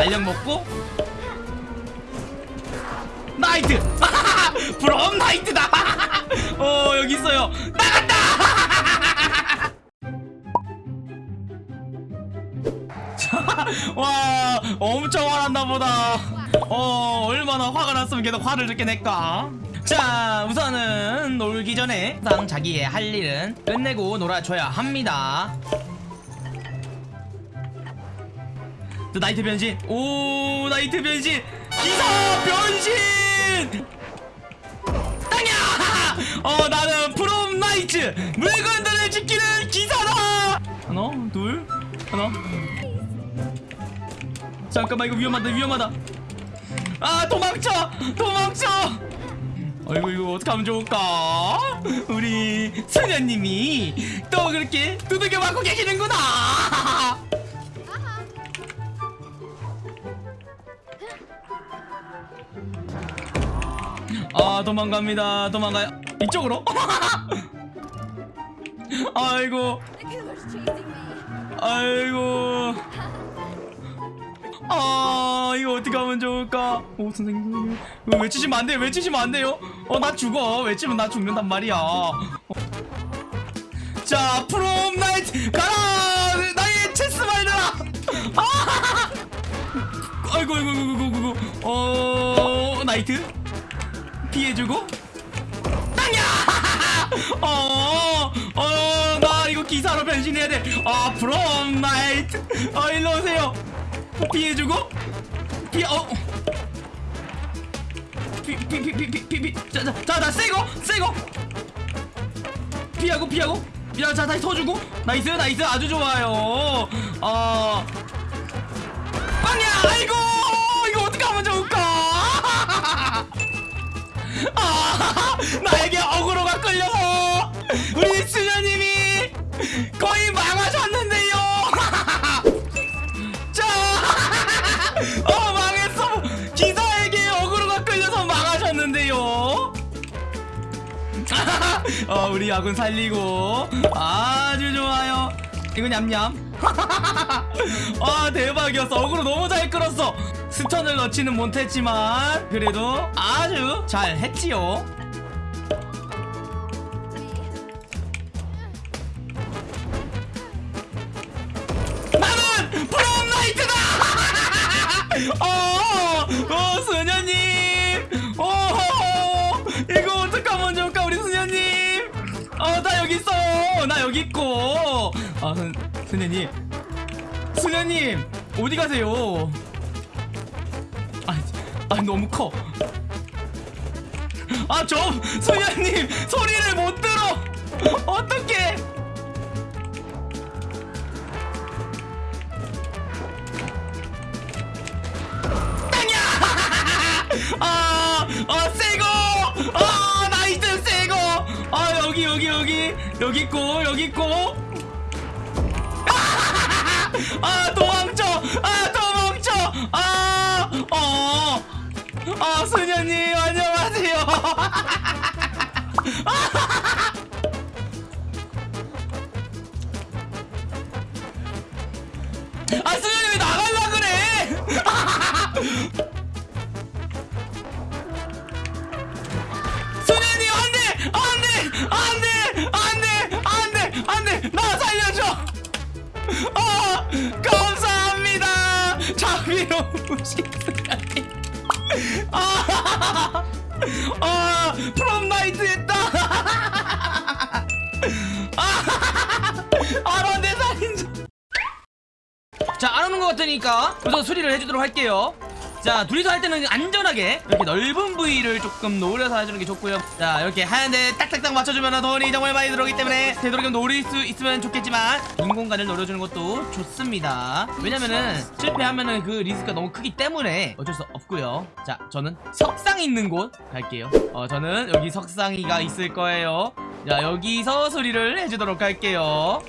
알력 먹고? 나이트! 브롬 나이트다! 어 여기 있어요. 나갔다! 와 엄청 화났나 보다. 어 얼마나 화가 났으면 계속 화를 이렇게 낼까? 자 우선은 놀기 전에 항상 자기의 할 일은 끝내고 놀아줘야 합니다 나이트 변신. 오 나이트 변신. 기사 변신. 땅이야! 어 나는 프롬 나이트 물건들을 지키는 기사다. 하나 둘 하나. 잠깐만 이거 위험하다 위험하다. 아 도망쳐! 도망쳐! 아이고 이거 어떡하면 좋을까? 우리 소녀님이 또 그렇게 두들겨 맞고 계시는구나 아 도망갑니다. 도망가요. 이쪽으로? 아이고. 아이고. 아 이거 어떻게 하면 좋을까? 오 선생님 이거 외치시면 안 돼요. 외치시면 안 돼요. 어 나 죽어. 외치면 나 죽는단 말이야. 어. 자 프롬 나이트. 가라! 나의 체스 말들아 아 아이고 아이고 아이고 아이고. 어 나이트 피해주고? 땅이야! 어 어 나 이거 기사로 변신해야 돼 아 프롬 나이트 아 일로 오세요. 피해주고? 피 어. 피피피피피피 자자자 세고 세고. 피하고 피하고. 야자 다시 터주고. 나이스 나이스. 아주 좋아요. 어 어 우리 야군 살리고 아주 좋아요. 이거 냠냠. 아 대박이었어. 어그로 너무 잘 끌었어. 스턴을 넣지는 못했지만 그래도 아주 잘 했지요. 나 여기 있고! 아, 수, 수녀님. 수녀님! 어디 가세요? 아, 아, 너무 커. 아, 저, 수녀님! 소리를 못 들어! 어떡해! 아, 아! 아, 여기, 있고, 여기 있고. 아, 도망쳐! 아, 도망쳐! 아, 아 프롬 나이트 했다 아 알아 내 살인자 자, 안 오는 것 같으니까 우선 수리를 해주도록 할게요. 자, 둘이서 할 때는 안전하게 이렇게 넓은 부위를 조금 노려서 해주는 게 좋고요. 자, 이렇게 하얀데 딱딱딱 맞춰주면 돈이 정말 많이 들어오기 때문에 되도록이면 노릴 수 있으면 좋겠지만 인공간을 노려주는 것도 좋습니다. 왜냐면은 실패하면은 그 리스크가 너무 크기 때문에 어쩔 수 없고요. 자, 저는 석상 있는 곳 갈게요. 어, 저는 여기 석상이가 있을 거예요. 자, 여기서 수리를 해주도록 할게요.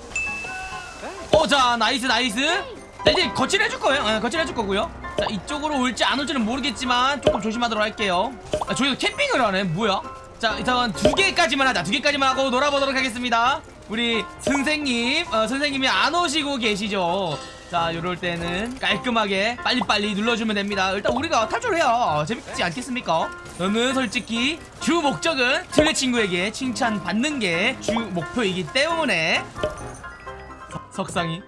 어, 자, nice, nice. 자, 이제 거칠해줄 거예요. 아, 거칠해줄 거고요. 자, 이쪽으로 올지 안 올지는 모르겠지만 조금 조심하도록 할게요. 아, 저기서 캠핑을 하네. 뭐야? 자, 일단 두 개까지만 하자. 두 개까지만 하고 놀아보도록 하겠습니다. 우리 선생님 어, 선생님이 안 오시고 계시죠 자 요럴 때는 깔끔하게 빨리빨리 눌러주면 됩니다 일단 우리가 탈출을 해야 재밌지 않겠습니까 저는 솔직히 주 목적은 틀레 친구에게 칭찬받는 게 주 목표이기 때문에 석- 석상이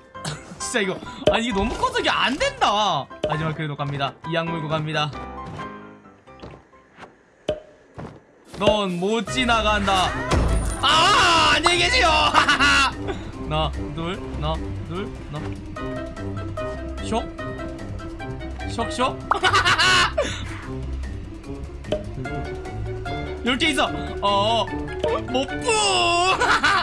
진짜 이거. 아니 이게 너무 커서 이게 안 된다. 하지만 그래도 갑니다. 이악 물고 갑니다. 넌 못 지나간다. 아 안녕히 계세요. 하나 둘 둘나 쇽? 쇽쇽? 이렇게 있어. 어 못뿌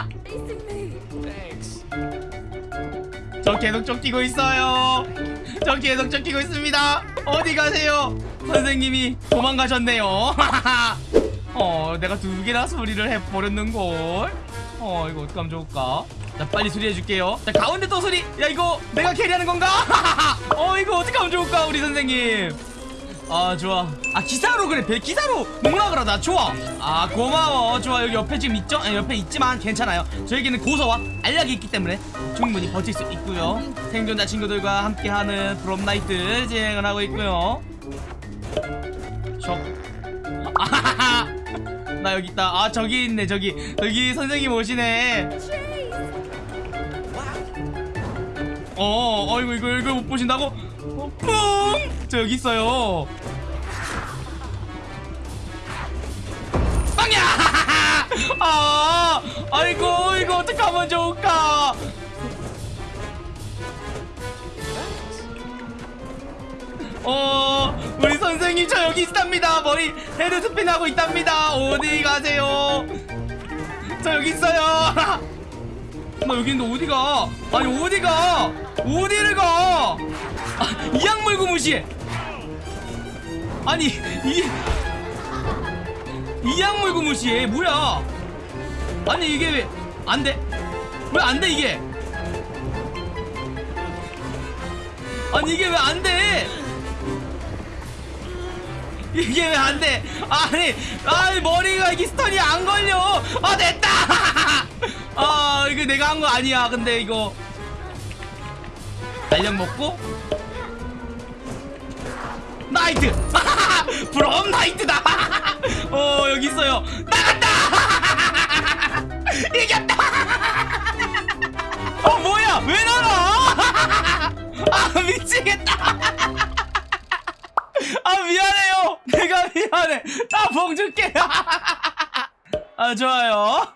저 계속 쫓기고 있어요. 저 계속 쫓기고 있습니다. 어디 가세요? 선생님이 도망가셨네요. 어, 내가 두 개나 소리를 해버렸는걸. 어, 이거 어떡하면 좋을까? 자, 빨리 수리해줄게요. 자, 가운데 또 소리. 야, 이거 내가 캐리하는 건가? 어, 이거 어떡하면 좋을까, 우리 선생님. 아 좋아. 아 기사로 그래. 배 기사로 농락을 하다. 좋아. 아 고마워. 좋아. 여기 옆에 지금 있죠? 아니, 옆에 있지만 괜찮아요. 저에게는 고서와 알약이 있기 때문에 충분히 버틸 수 있고요. 생존자 친구들과 함께하는 브롬나이트 진행을 하고 있고요. 적 아하하. 나 여기 있다. 아 저기 있네 저기. 저기 선생님 오시네. 어, 어이구 이거 이거 못 보신다고? 어, 뿡! 저 여기 있어요. 아, 아이고 이거 어떡하면 좋을까? 어, 우리 선생님 저 여기 있답니다. 머리 헤드 스핀 하고 있답니다. 어디 가세요? 저 여기 있어요. 나 여기 있는데 어디 가? 아니 어디 가? 어디를 가? 아, 이 악 물고 무시해. 아니 이 이악 물고 무시해. 뭐야? 아니 이게 왜 안 돼? 왜 안돼 이게? 아니 이게 왜 안 돼? 이게 왜 안 돼? 아니, 아니 머리가 이게 스턴이 안 걸려. 아 됐다. 아 이거 내가 한 거 아니야. 근데 이거 알약 먹고 나이트. 브롬 나이트 미치겠다. 아 미안해요. 내가 미안해. 나봉 줄게 아 좋아요